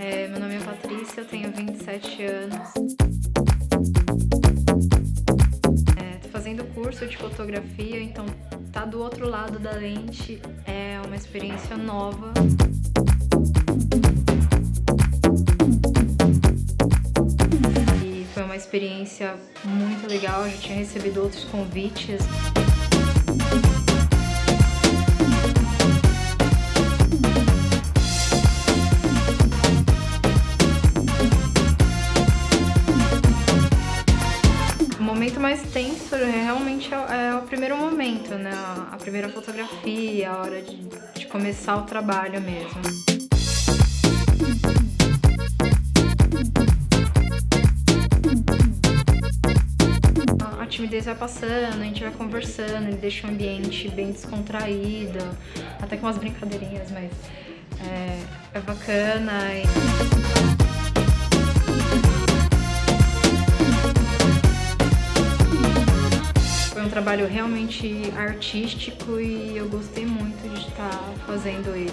É, meu nome é Patrícia, eu tenho 27 anos. É, tô fazendo curso de fotografia, então tá do outro lado da lente é uma experiência nova. E foi uma experiência muito legal, eu já tinha recebido outros convites. Momento mais tenso realmente é, é o primeiro momento, né? A primeira fotografia, a hora de, de começar o trabalho mesmo. A timidez vai passando, a gente vai conversando, ele deixa o ambiente bem descontraído, até com umas brincadeirinhas, mas é, é bacana. E... trabalho realmente artístico e eu gostei muito de estar fazendo ele.